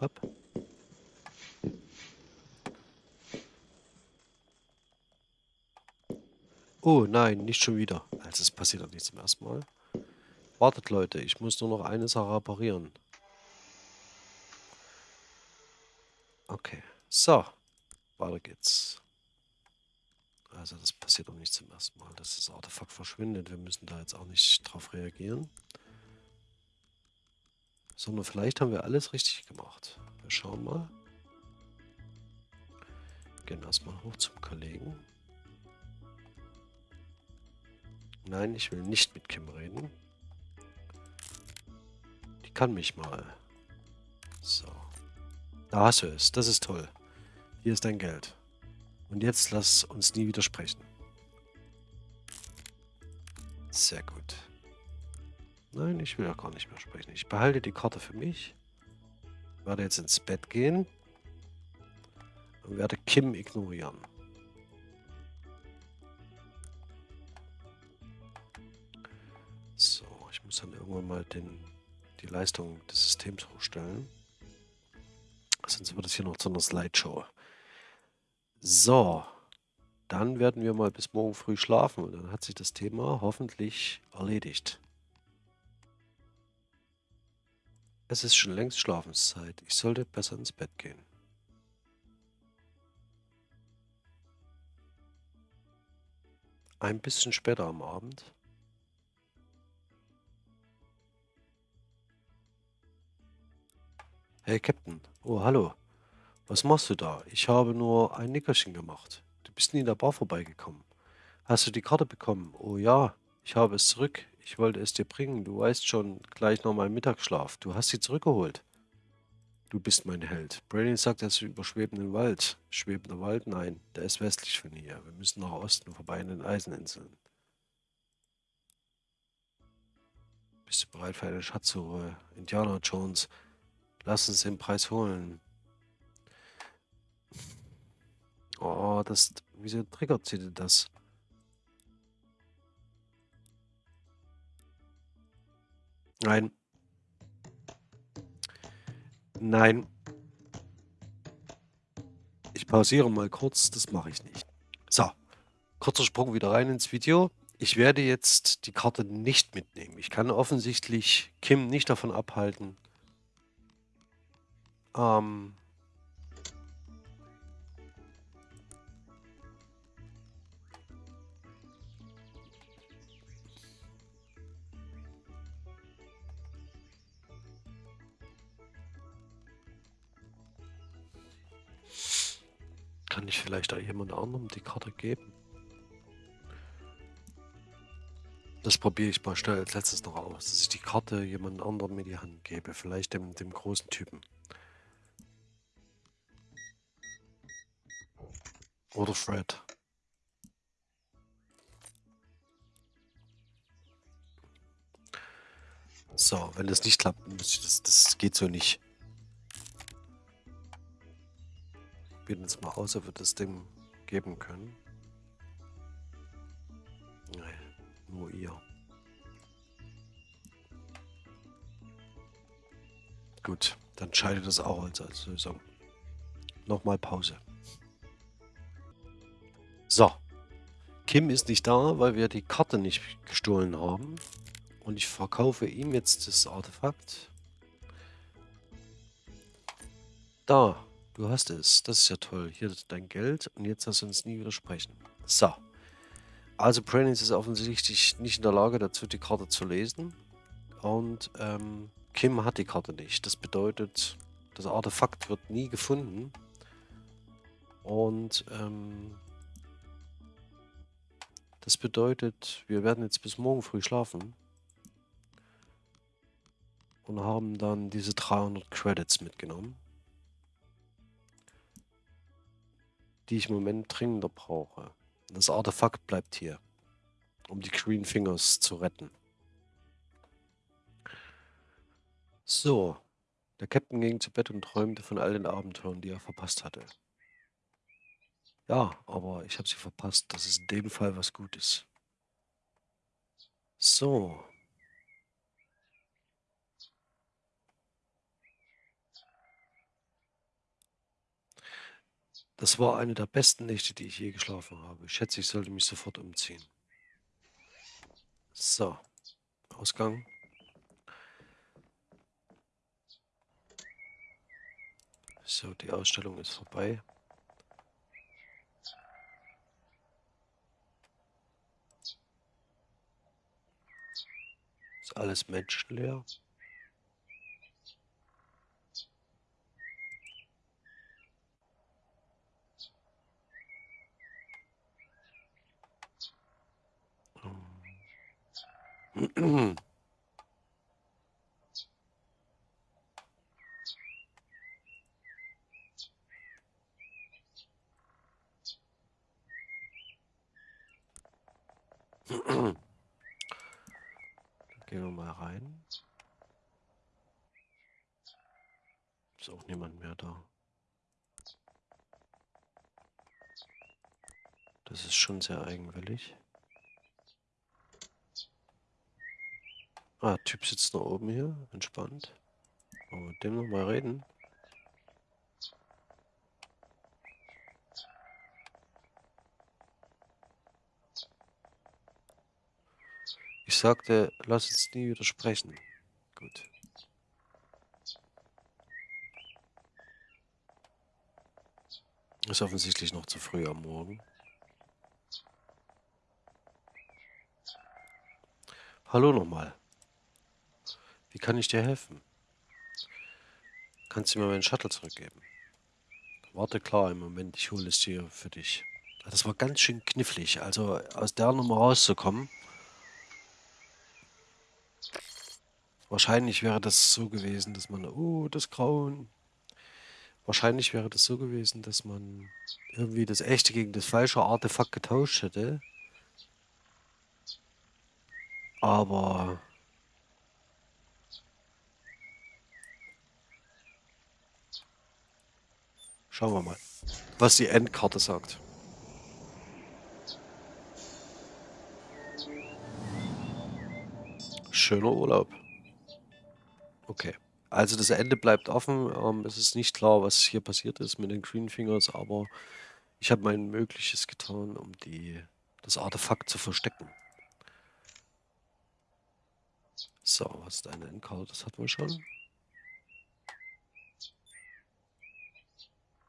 Hopp. Oh nein, nicht schon wieder. Also es passiert doch nicht zum ersten Mal. Wartet Leute, ich muss nur noch eine Sache reparieren. Okay, so. Weiter geht's. Also das passiert doch nicht zum ersten Mal, dass das Artefakt verschwindet. Wir müssen da jetzt auch nicht drauf reagieren. Sondern vielleicht haben wir alles richtig gemacht. Wir schauen mal. Gehen erstmal hoch zum Kollegen. Nein, ich will nicht mit Kim reden. Die kann mich mal. So. Da hast du es. Das ist toll. Hier ist dein Geld. Und jetzt lass uns nie widersprechen. Sehr gut. Nein, ich will auch gar nicht mehr sprechen. Ich behalte die Karte für mich. Werde jetzt ins Bett gehen. Und werde Kim ignorieren. muss dann irgendwann mal den, die Leistung des Systems hochstellen. Sonst wird es hier noch zu einer Slideshow. So, dann werden wir mal bis morgen früh schlafen und dann hat sich das Thema hoffentlich erledigt. Es ist schon längst Schlafenszeit. Ich sollte besser ins Bett gehen. Ein bisschen später am Abend Hey Captain, oh hallo. Was machst du da? Ich habe nur ein Nickerchen gemacht. Du bist nie in der Bar vorbeigekommen. Hast du die Karte bekommen? Oh ja, ich habe es zurück. Ich wollte es dir bringen. Du weißt schon, gleich noch mal Mittagsschlaf. Du hast sie zurückgeholt. Du bist mein Held. Braden sagt, er ist über schwebenden Wald. Schwebender Wald? Nein, der ist westlich von hier. Wir müssen nach Osten vorbei in den Eiseninseln. Bist du bereit für eine Schatzsuche? Indiana Jones, lass uns den Preis holen. Oh, das... Wieso triggert sie denn das? Nein. Nein. Ich pausiere mal kurz, das mache ich nicht. So, kurzer Sprung wieder rein ins Video. Ich werde jetzt die Karte nicht mitnehmen. Ich kann offensichtlich Kim nicht davon abhalten, ähm, Kann ich vielleicht auch jemand anderem die Karte geben? Das probiere ich mal schnell als letztes noch aus, dass ich die Karte jemand anderem in die Hand gebe. Vielleicht dem, dem großen Typen. Oder Fred. So, wenn das nicht klappt, das, das geht so nicht. Jetzt mal aus, ob wir das Ding geben können. Nein, nur ihr. Gut, dann scheidet das auch als Lösung. Nochmal Pause. So. Kim ist nicht da, weil wir die Karte nicht gestohlen haben. Und ich verkaufe ihm jetzt das Artefakt. Da. Du hast es. Das ist ja toll. Hier ist dein Geld und jetzt du uns nie widersprechen. So. Also Brainies ist offensichtlich nicht in der Lage dazu, die Karte zu lesen. Und ähm, Kim hat die Karte nicht. Das bedeutet, das Artefakt wird nie gefunden. Und ähm, das bedeutet, wir werden jetzt bis morgen früh schlafen. Und haben dann diese 300 Credits mitgenommen. Die ich im Moment dringender brauche. Das Artefakt bleibt hier, um die Green Fingers zu retten. So, der Captain ging zu Bett und träumte von all den Abenteuern, die er verpasst hatte. Ja, aber ich habe sie verpasst. Das ist in dem Fall was Gutes. So, Das war eine der besten Nächte, die ich je geschlafen habe. Ich schätze, ich sollte mich sofort umziehen. So, Ausgang. So, die Ausstellung ist vorbei. Ist alles menschenleer. Gehen wir mal rein. Ist auch niemand mehr da. Das ist schon sehr eigenwillig. Ah, Typ sitzt da oben hier, entspannt. Wollen wir mit dem nochmal reden? Ich sagte, lass uns nie widersprechen. Gut. Ist offensichtlich noch zu früh am Morgen. Hallo nochmal. Wie kann ich dir helfen? Kannst du mir meinen Shuttle zurückgeben? Warte klar, im Moment, ich hole es dir für dich. Das war ganz schön knifflig, also aus der Nummer rauszukommen. Wahrscheinlich wäre das so gewesen, dass man, oh, das Grauen, Wahrscheinlich wäre das so gewesen, dass man irgendwie das echte gegen das falsche Artefakt getauscht hätte. Aber schauen wir mal, was die Endkarte sagt. Schöner Urlaub. Okay. Also das Ende bleibt offen. Ähm, es ist nicht klar, was hier passiert ist mit den Green Fingers, aber ich habe mein Mögliches getan, um die, das Artefakt zu verstecken. So, was ist eine Endkarte? Das hatten wir schon.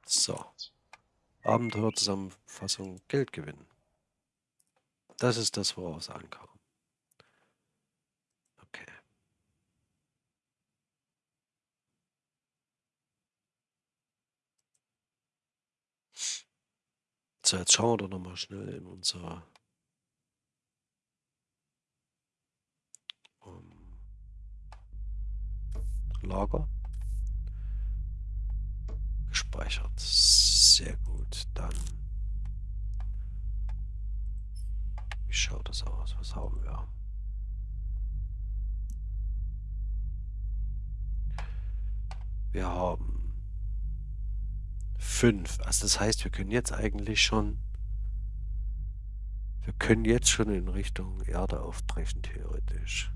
So. Abenteuerzusammenfassung Geld gewinnen. Das ist das, woraus es ankam. Okay. So, jetzt schauen wir doch nochmal schnell in unser um, Lager. Gespeichert. Sehr gut. Dann. Wie schaut das aus? Was haben wir? Wir haben fünf. Also das heißt, wir können jetzt eigentlich schon... Wir können jetzt schon in Richtung Erde aufbrechen, theoretisch.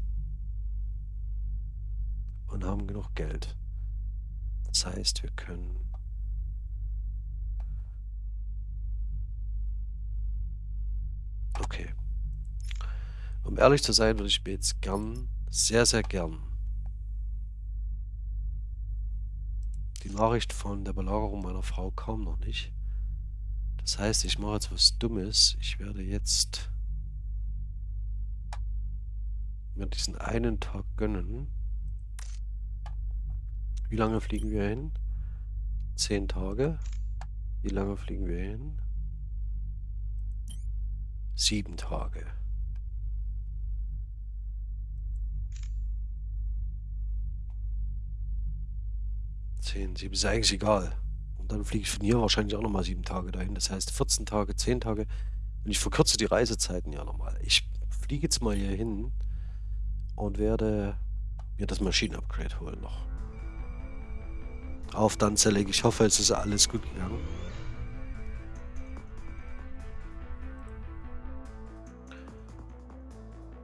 Und haben genug Geld. Das heißt, wir können... Um ehrlich zu sein, würde ich mir jetzt gern, sehr, sehr gern Die Nachricht von der Belagerung meiner Frau kam noch nicht. Das heißt, ich mache jetzt was Dummes. Ich werde jetzt mir diesen einen Tag gönnen. Wie lange fliegen wir hin? Zehn Tage. Wie lange fliegen wir hin? Sieben Tage. 10, 7 ist eigentlich egal. Und dann fliege ich von hier wahrscheinlich auch nochmal 7 Tage dahin. Das heißt 14 Tage, 10 Tage. Und ich verkürze die Reisezeiten ja nochmal. Ich fliege jetzt mal hier hin und werde mir das Maschinenupgrade holen noch. Auf dann zerlege. Ich hoffe, es ist alles gut gegangen.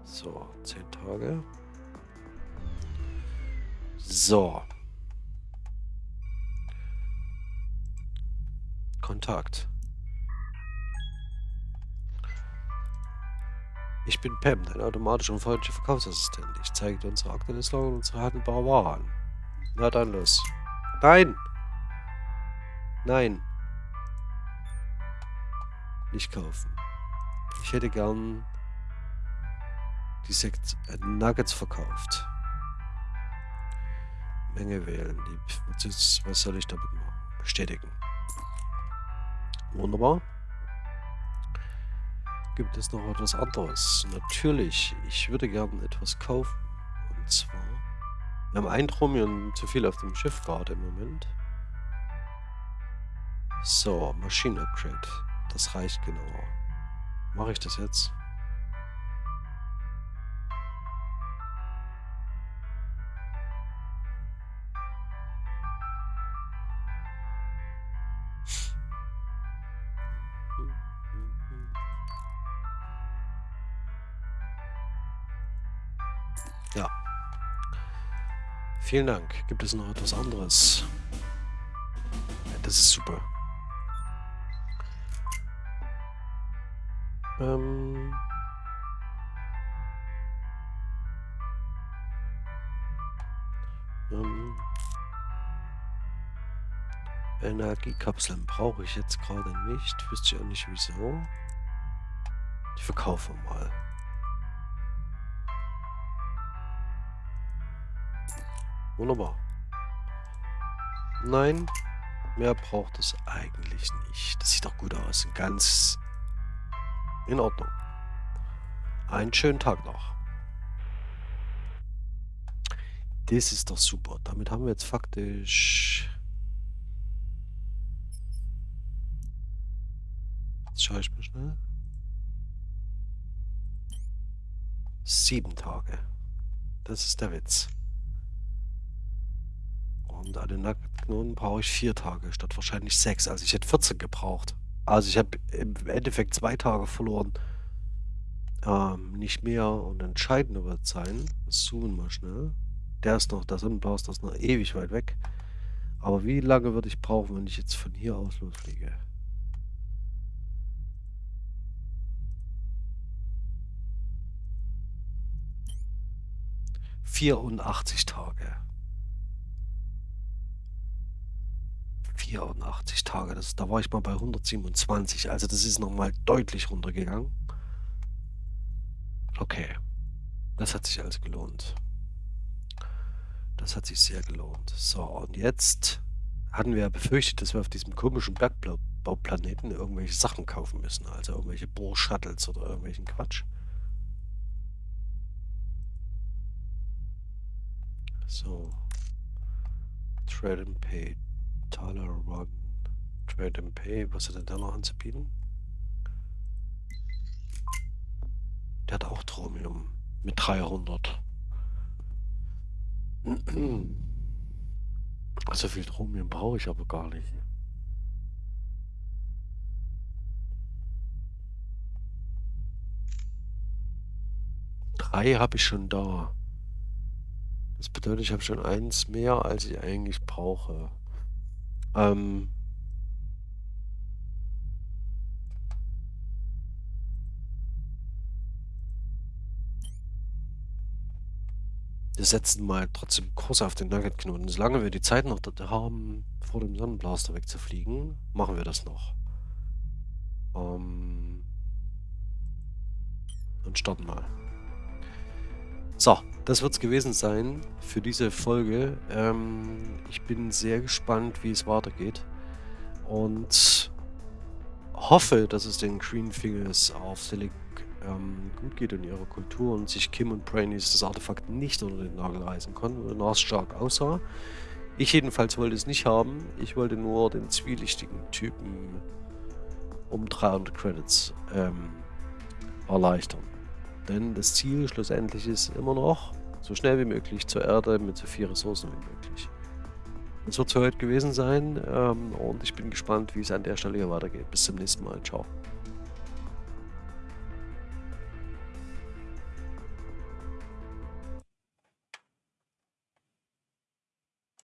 So, 10 Tage. So. Kontakt. Ich bin Pam, dein automatisch und freundlicher Verkaufsassistent. Ich zeige dir unsere aktuelle Lage und unsere handelbare Ware. Na dann los. Nein! Nein! Nicht kaufen. Ich hätte gern die Sekt äh, Nuggets verkauft. Menge wählen. Was soll ich damit machen? Bestätigen. Wunderbar. Gibt es noch etwas anderes? Natürlich, ich würde gerne etwas kaufen. Und zwar... Wir haben ein Tromion zu viel auf dem Schiff gerade im Moment. So, Maschinenupgrade. Das reicht genau. Mache ich das jetzt? Vielen Dank. Gibt es noch etwas anderes? Das ist super. Ähm... Ähm... Energiekapseln brauche ich jetzt gerade nicht. Wüsste ich auch nicht wieso. Die verkaufen wir mal. Wunderbar. Nein, mehr braucht es eigentlich nicht. Das sieht doch gut aus. Ganz in Ordnung. Einen schönen Tag noch. Das ist doch super. Damit haben wir jetzt faktisch... Jetzt schaue ich mal schnell. Sieben Tage. Das ist der Witz. Und an den Nackenknoten brauche ich vier Tage statt wahrscheinlich sechs. Also ich hätte 14 gebraucht. Also ich habe im Endeffekt zwei Tage verloren. Ähm, nicht mehr. Und entscheidender wird sein, das zoomen wir schnell. Der ist noch, der Sonnenblast ist noch ewig weit weg. Aber wie lange würde ich brauchen, wenn ich jetzt von hier aus losfliege? 84 Tage. 84 Tage, das, da war ich mal bei 127, also das ist nochmal deutlich runtergegangen. Okay, das hat sich also gelohnt. Das hat sich sehr gelohnt. So, und jetzt hatten wir ja befürchtet, dass wir auf diesem komischen Bergbauplaneten irgendwelche Sachen kaufen müssen, also irgendwelche Bohr-Shuttles oder irgendwelchen Quatsch. So. Trade and Pay. Tyler Run. Trade and Pay. Was hat er da noch anzubieten? Der hat auch Chromium. Mit 300. <clears throat> So viel Chromium brauche ich aber gar nicht. Drei habe ich schon da. Das bedeutet, ich habe schon eins mehr, als ich eigentlich brauche. Ähm wir setzen mal trotzdem Kurs auf den Nugget-Knoten. Solange wir die Zeit noch haben, vor dem Sonnenblaster wegzufliegen, machen wir das noch. Ähm und starten mal. So, das wird es gewesen sein für diese Folge. Ähm, ich bin sehr gespannt, wie es weitergeht. Und hoffe, dass es den Green Fingers auf Selig ähm, gut geht in ihrer Kultur und sich Kim und Brainies das Artefakt nicht unter den Nagel reißen konnten oder stark aussah. Ich jedenfalls wollte es nicht haben. Ich wollte nur den zwielichtigen Typen um 300 Credits ähm, erleichtern. Denn das Ziel schlussendlich ist immer noch, so schnell wie möglich zur Erde mit so viel Ressourcen wie möglich. Das wird es für heute gewesen sein ähm, und ich bin gespannt, wie es an der Stelle hier weitergeht. Bis zum nächsten Mal. Ciao.